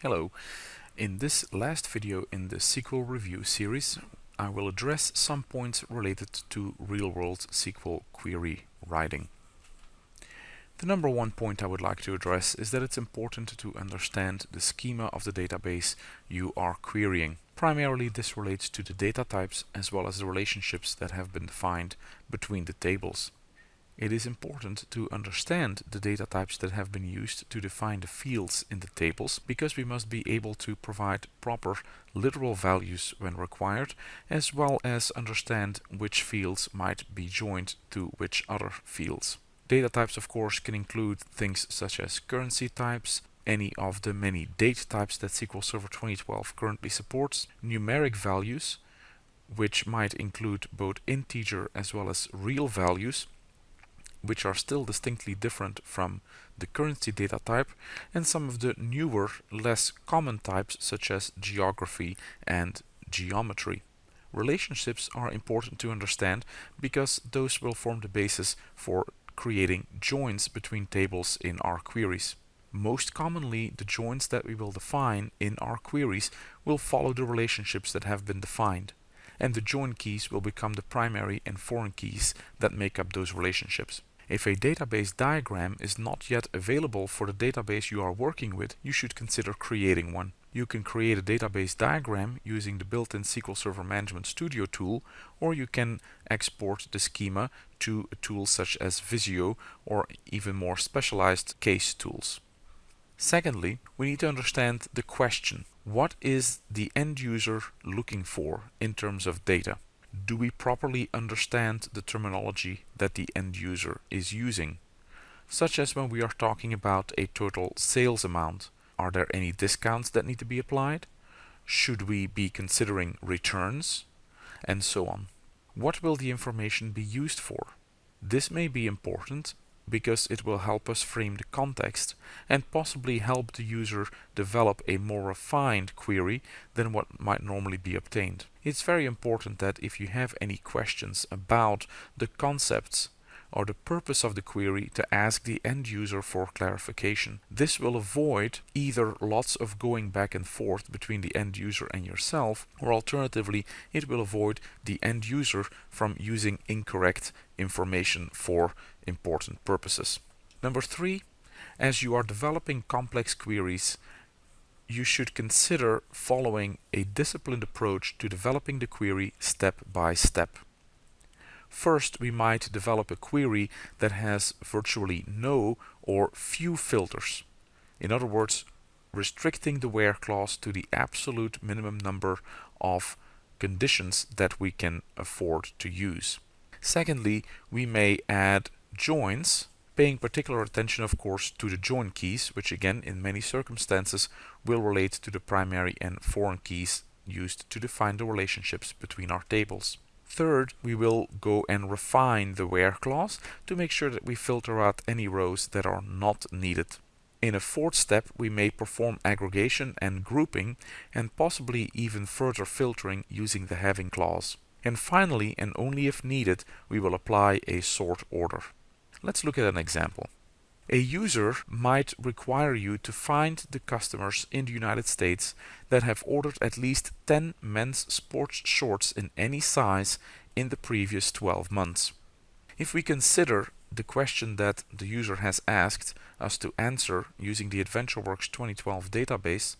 Hello. In this last video in the SQL review series, I will address some points related to real-world SQL query writing. The number one point I would like to address is that it's important to understand the schema of the database you are querying. Primarily this relates to the data types as well as the relationships that have been defined between the tables. It is important to understand the data types that have been used to define the fields in the tables because we must be able to provide proper literal values when required as well as understand which fields might be joined to which other fields. Data types of course can include things such as currency types, any of the many date types that SQL Server 2012 currently supports, numeric values which might include both integer as well as real values which are still distinctly different from the currency data type and some of the newer, less common types such as geography and geometry. Relationships are important to understand because those will form the basis for creating joins between tables in our queries. Most commonly, the joins that we will define in our queries will follow the relationships that have been defined and the join keys will become the primary and foreign keys that make up those relationships. If a database diagram is not yet available for the database you are working with, you should consider creating one. You can create a database diagram using the built-in SQL Server Management Studio tool, or you can export the schema to a tool such as Visio or even more specialized case tools. Secondly, we need to understand the question. What is the end user looking for in terms of data? Do we properly understand the terminology that the end user is using? Such as when we are talking about a total sales amount, are there any discounts that need to be applied? Should we be considering returns? And so on. What will the information be used for? This may be important because it will help us frame the context and possibly help the user develop a more refined query than what might normally be obtained. It's very important that if you have any questions about the concepts or the purpose of the query to ask the end user for clarification. This will avoid either lots of going back and forth between the end user and yourself or alternatively it will avoid the end user from using incorrect information for important purposes. Number three, as you are developing complex queries, you should consider following a disciplined approach to developing the query step by step. First, we might develop a query that has virtually no or few filters. In other words, restricting the where clause to the absolute minimum number of conditions that we can afford to use. Secondly, we may add joins, paying particular attention of course to the join keys, which again in many circumstances will relate to the primary and foreign keys used to define the relationships between our tables. Third, we will go and refine the where clause to make sure that we filter out any rows that are not needed. In a fourth step, we may perform aggregation and grouping and possibly even further filtering using the having clause. And finally, and only if needed, we will apply a sort order. Let's look at an example. A user might require you to find the customers in the United States that have ordered at least 10 men's sports shorts in any size in the previous 12 months. If we consider the question that the user has asked us to answer using the AdventureWorks 2012 database,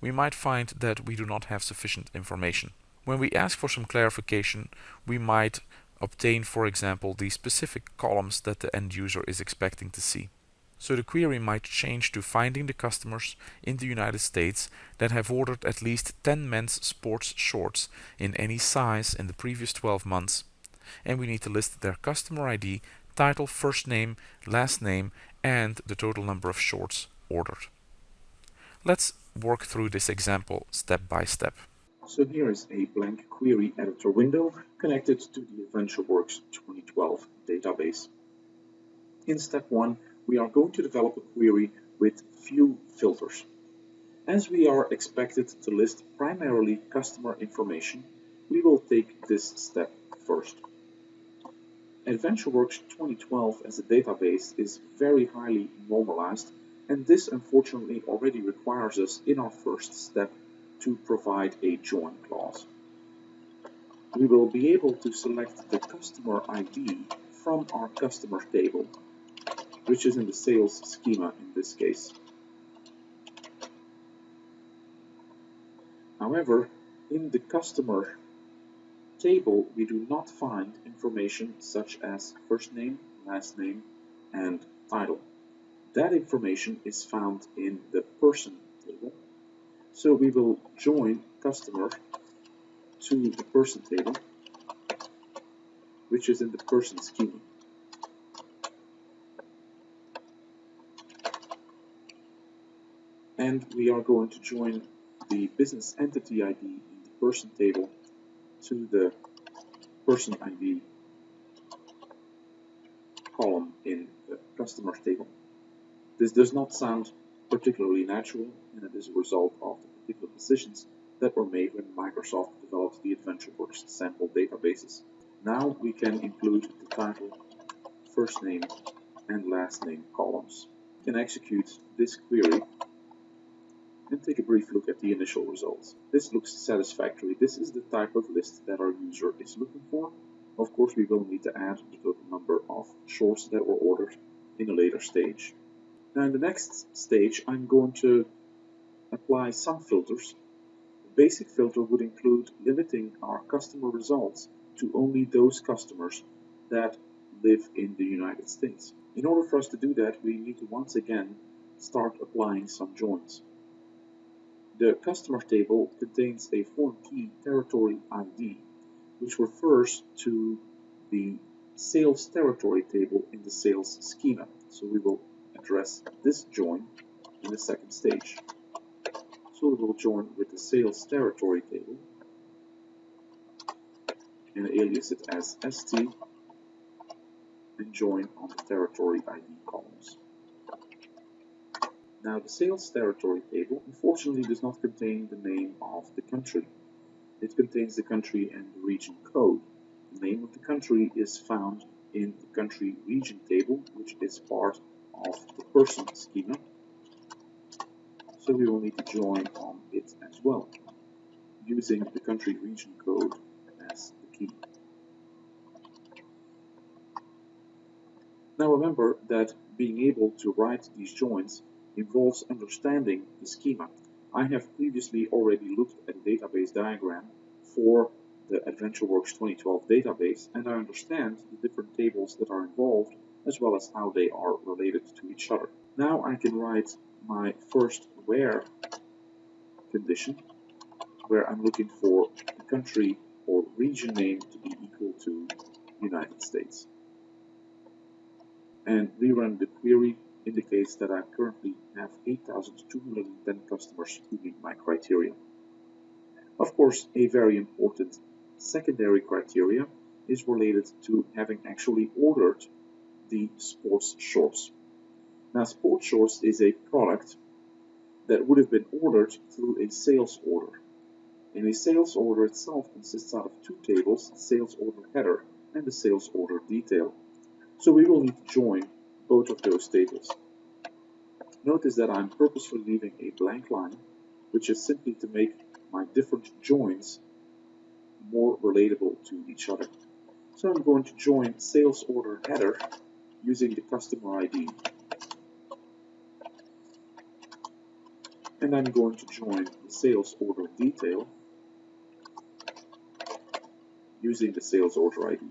we might find that we do not have sufficient information. When we ask for some clarification, we might obtain, for example, the specific columns that the end user is expecting to see. So the query might change to finding the customers in the United States that have ordered at least 10 men's sports shorts in any size in the previous 12 months and we need to list their customer ID, title, first name, last name and the total number of shorts ordered. Let's work through this example step by step. So here is a blank query editor window connected to the AdventureWorks 2012 database. In step 1, we are going to develop a query with few filters. As we are expected to list primarily customer information, we will take this step first. AdventureWorks 2012 as a database is very highly normalized And this unfortunately already requires us in our first step to provide a join clause. We will be able to select the customer ID from our customer table, which is in the sales schema in this case. However, in the customer table, we do not find information such as first name, last name, and title. That information is found in the person table. So we will join customer to the person table, which is in the person schema. And we are going to join the business entity ID in the person table to the person ID column in the customers table. This does not sound particularly natural and it is a result of the particular decisions that were made when Microsoft developed the AdventureWorks sample databases. Now we can include the title, first name and last name columns. We can execute this query and take a brief look at the initial results. This looks satisfactory. This is the type of list that our user is looking for. Of course, we will need to add the total number of shorts that were ordered in a later stage. Now in the next stage, I'm going to apply some filters. The basic filter would include limiting our customer results to only those customers that live in the United States. In order for us to do that, we need to once again start applying some joins. The customer table contains a foreign key territory ID, which refers to the sales territory table in the sales schema. So we will address this join in the second stage. So we will join with the sales territory table and alias it as ST and join on the territory ID columns. Now the sales territory table unfortunately does not contain the name of the country. It contains the country and the region code. The name of the country is found in the country region table, which is part of the person schema. So we will need to join on it as well, using the country region code as the key. Now remember that being able to write these joins involves understanding the schema. I have previously already looked at a database diagram for the AdventureWorks 2012 database and I understand the different tables that are involved as well as how they are related to each other. Now I can write my first where condition where I'm looking for the country or region name to be equal to United States. And rerun the query indicates that I currently have 8,210 customers who meet my criteria. Of course, a very important secondary criteria is related to having actually ordered the sports shorts. Now, sports shorts is a product that would have been ordered through a sales order. And a sales order itself consists out of two tables, sales order header and the sales order detail. So we will need to join both of those tables. Notice that I'm purposefully leaving a blank line, which is simply to make my different joins more relatable to each other. So I'm going to join sales order header using the customer ID. And I'm going to join the sales order detail using the sales order ID.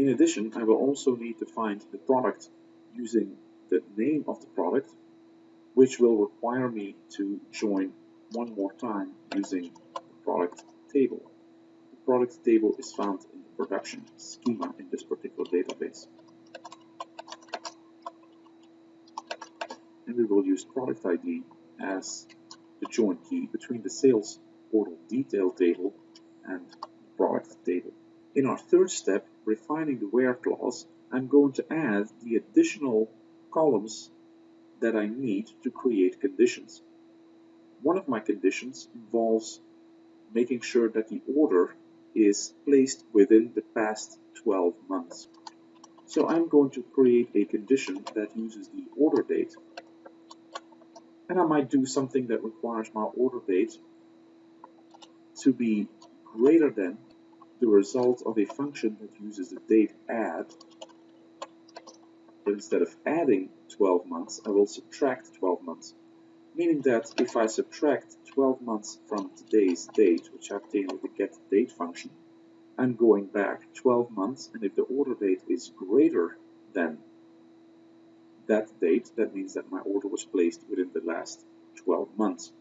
In addition, I will also need to find the product using the name of the product, which will require me to join one more time using the product table. The product table is found in the production schema in this particular database. And we will use product ID as the join key between the sales order detail table and the product table. In our third step, refining the where clause, I'm going to add the additional columns that I need to create conditions. One of my conditions involves making sure that the order is placed within the past 12 months. So I'm going to create a condition that uses the order date. And I might do something that requires my order date to be greater than the result of a function that uses the date add. Instead of adding 12 months, I will subtract 12 months. Meaning that if I subtract 12 months from today's date, which I obtain with the getDate function, I'm going back 12 months, and if the order date is greater than that date, that means that my order was placed within the last 12 months.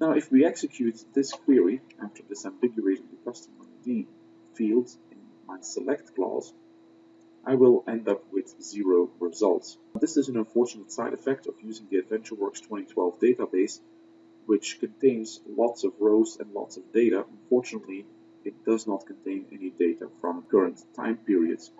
Now, if we execute this query after disambiguating the customer ID field in my select clause, I will end up with zero results. This is an unfortunate side effect of using the AdventureWorks 2012 database, which contains lots of rows and lots of data. Unfortunately, it does not contain any data from current time periods.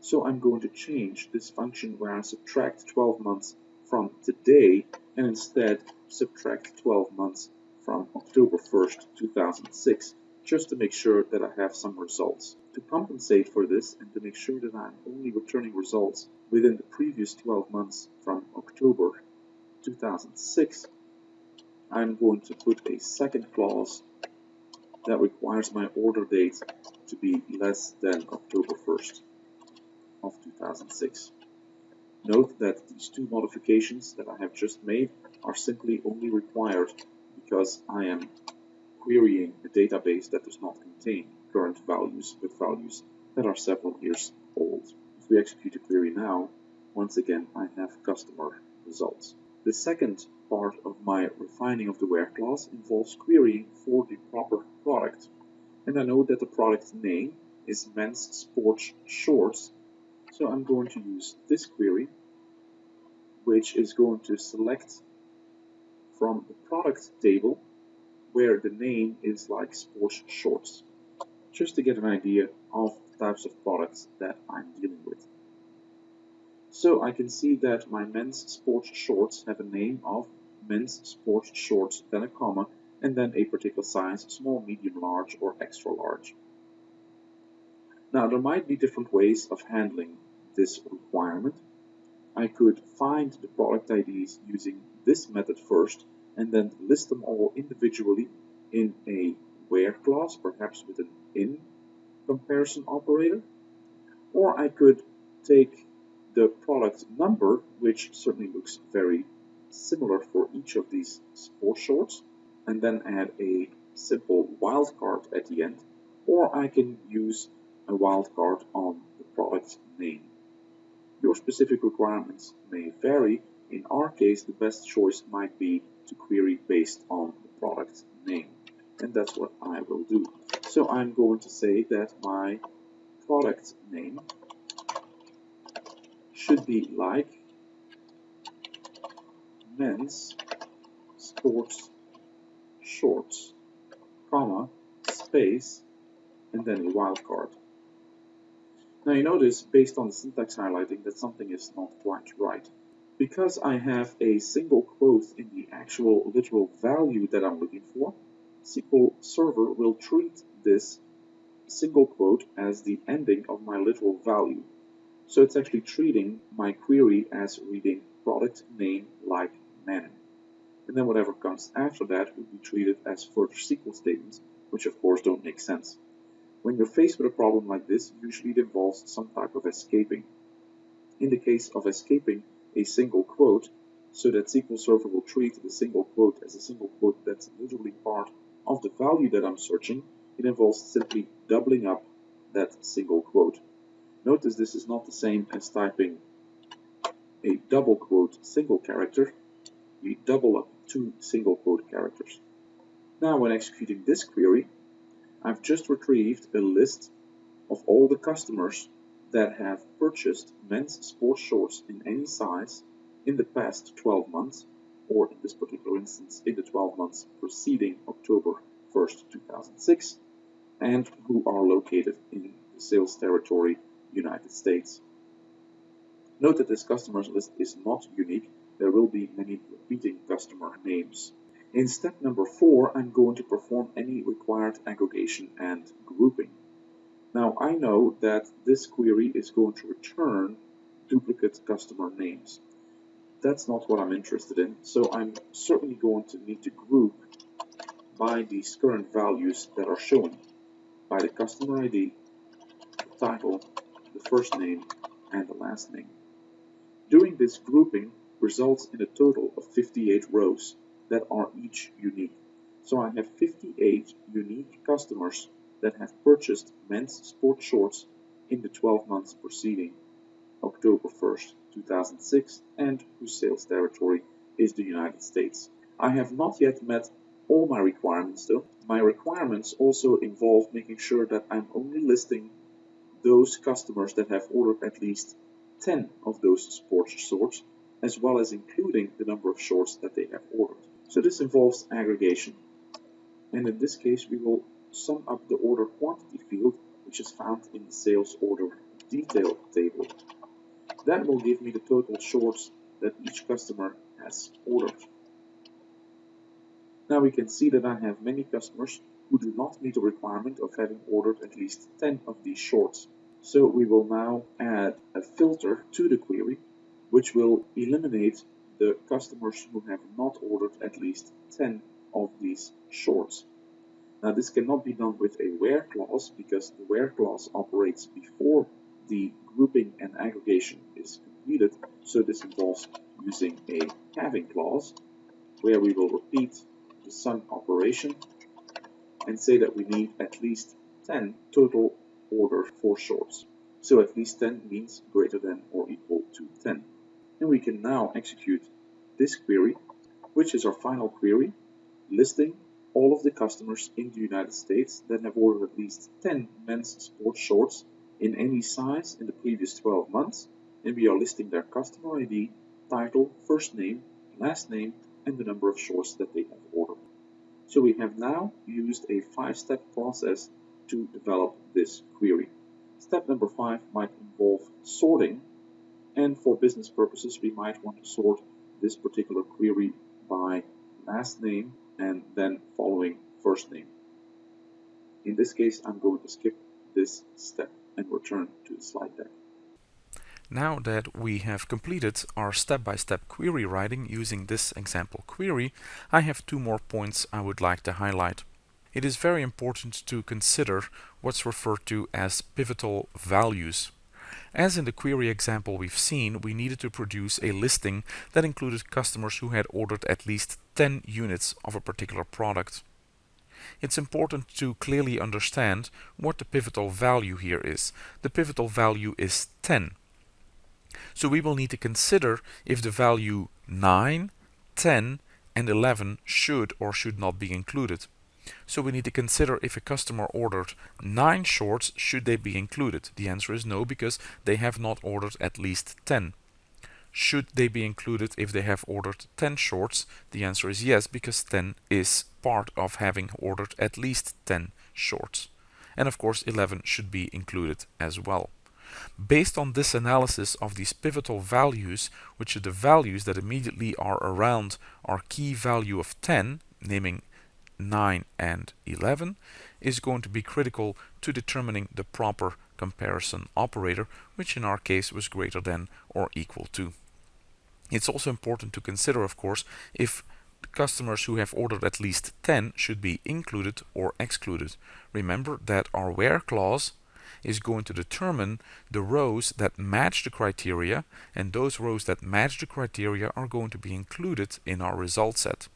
So I'm going to change this function where I subtract 12 months from today and instead subtract 12 months from October 1st, 2006, just to make sure that I have some results. To compensate for this and to make sure that I'm only returning results within the previous 12 months from October 2006, I'm going to put a second clause that requires my order date to be less than October 1st of 2006. Note that these two modifications that I have just made are simply only required because I am querying a database that does not contain current values with values that are several years old. If we execute a query now, once again I have customer results. The second part of my refining of the where clause involves querying for the proper product. And I know that the product name is men's sports shorts. So I'm going to use this query, which is going to select from the product table where the name is like sports shorts, just to get an idea of the types of products that I'm dealing with. So I can see that my men's sports shorts have a name of men's sports shorts, then a comma, and then a particular size, small, medium, large, or extra large. Now there might be different ways of handling this requirement. I could find the product IDs using this method first and then list them all individually in a where clause, perhaps with an in comparison operator. Or I could take the product number, which certainly looks very similar for each of these four shorts, and then add a simple wildcard at the end, or I can use a wildcard on the product name. Your specific requirements may vary. In our case, the best choice might be to query based on the product name. And that's what I will do. So I'm going to say that my product name should be like men's sports shorts, comma, space, and then a wildcard. Now you notice, based on the syntax highlighting, that something is not quite right. Because I have a single quote in the actual literal value that I'm looking for, SQL Server will treat this single quote as the ending of my literal value. So it's actually treating my query as reading product name like men. And then whatever comes after that will be treated as further SQL statements, which of course don't make sense. When you're faced with a problem like this, usually it involves some type of escaping. In the case of escaping a single quote, so that SQL Server will treat the single quote as a single quote that's literally part of the value that I'm searching, it involves simply doubling up that single quote. Notice this is not the same as typing a double quote single character. We double up two single quote characters. Now when executing this query, I've just retrieved a list of all the customers that have purchased men's sports shorts in any size in the past 12 months, or in this particular instance, in the 12 months preceding October 1st, 2006, and who are located in the sales territory United States. Note that this customers list is not unique, there will be many repeating customer names. In step number four, I'm going to perform any required aggregation and grouping. Now I know that this query is going to return duplicate customer names. That's not what I'm interested in, so I'm certainly going to need to group by these current values that are shown by the customer ID, the title, the first name, and the last name. Doing this grouping results in a total of 58 rows that are each unique. So I have 58 unique customers that have purchased men's sport shorts in the 12 months preceding October 1st, 2006 and whose sales territory is the United States. I have not yet met all my requirements though. My requirements also involve making sure that I'm only listing those customers that have ordered at least 10 of those sports shorts as well as including the number of shorts that they have ordered. So this involves aggregation. And in this case, we will sum up the order quantity field, which is found in the sales order detail table. That will give me the total shorts that each customer has ordered. Now we can see that I have many customers who do not meet the requirement of having ordered at least 10 of these shorts. So we will now add a filter to the query, which will eliminate the customers who have not ordered at least 10 of these shorts. Now this cannot be done with a where clause because the where clause operates before the grouping and aggregation is completed. So this involves using a having clause where we will repeat the sum operation and say that we need at least 10 total order for shorts. So at least 10 means greater than or equal to 10. And we can now execute this query, which is our final query, listing all of the customers in the United States that have ordered at least 10 men's sports shorts in any size in the previous 12 months, and we are listing their customer ID, title, first name, last name, and the number of shorts that they have ordered. So we have now used a five-step process to develop this query. Step number five might involve sorting, and for business purposes, we might want to sort this particular query by last name and then following first name. In this case, I'm going to skip this step and return to the slide deck. Now that we have completed our step-by-step -step query writing using this example query, I have two more points I would like to highlight. It is very important to consider what's referred to as pivotal values. As in the query example we've seen, we needed to produce a listing that included customers who had ordered at least 10 units of a particular product. It's important to clearly understand what the pivotal value here is. The pivotal value is 10. So we will need to consider if the value 9, 10 and 11 should or should not be included. So we need to consider if a customer ordered 9 shorts, should they be included? The answer is no, because they have not ordered at least 10. Should they be included if they have ordered 10 shorts? The answer is yes, because 10 is part of having ordered at least 10 shorts. And of course 11 should be included as well. Based on this analysis of these pivotal values, which are the values that immediately are around our key value of 10, naming 9 and 11 is going to be critical to determining the proper comparison operator, which in our case was greater than or equal to. It's also important to consider, of course, if customers who have ordered at least 10 should be included or excluded. Remember that our where clause is going to determine the rows that match the criteria and those rows that match the criteria are going to be included in our result set.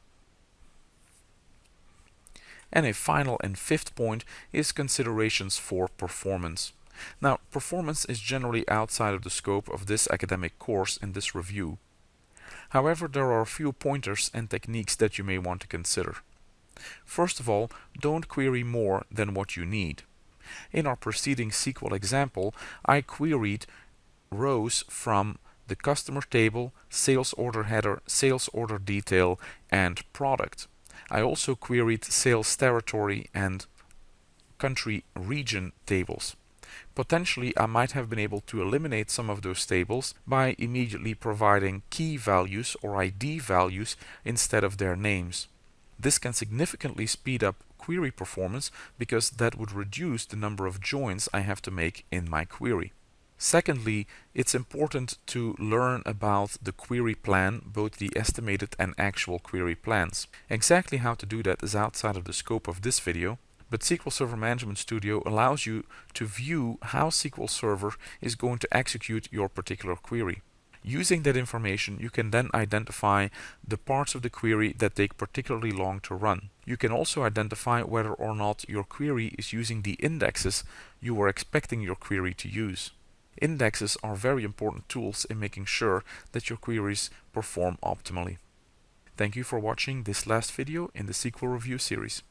And a final and fifth point is considerations for performance. Now, performance is generally outside of the scope of this academic course in this review. However, there are a few pointers and techniques that you may want to consider. First of all, don't query more than what you need. In our preceding SQL example, I queried rows from the customer table, sales order header, sales order detail, and product. I also queried sales territory and country region tables. Potentially I might have been able to eliminate some of those tables by immediately providing key values or ID values instead of their names. This can significantly speed up query performance because that would reduce the number of joins I have to make in my query. Secondly, it's important to learn about the query plan, both the estimated and actual query plans. Exactly how to do that is outside of the scope of this video, but SQL Server Management Studio allows you to view how SQL Server is going to execute your particular query. Using that information, you can then identify the parts of the query that take particularly long to run. You can also identify whether or not your query is using the indexes you were expecting your query to use. Indexes are very important tools in making sure that your queries perform optimally. Thank you for watching this last video in the SQL Review series.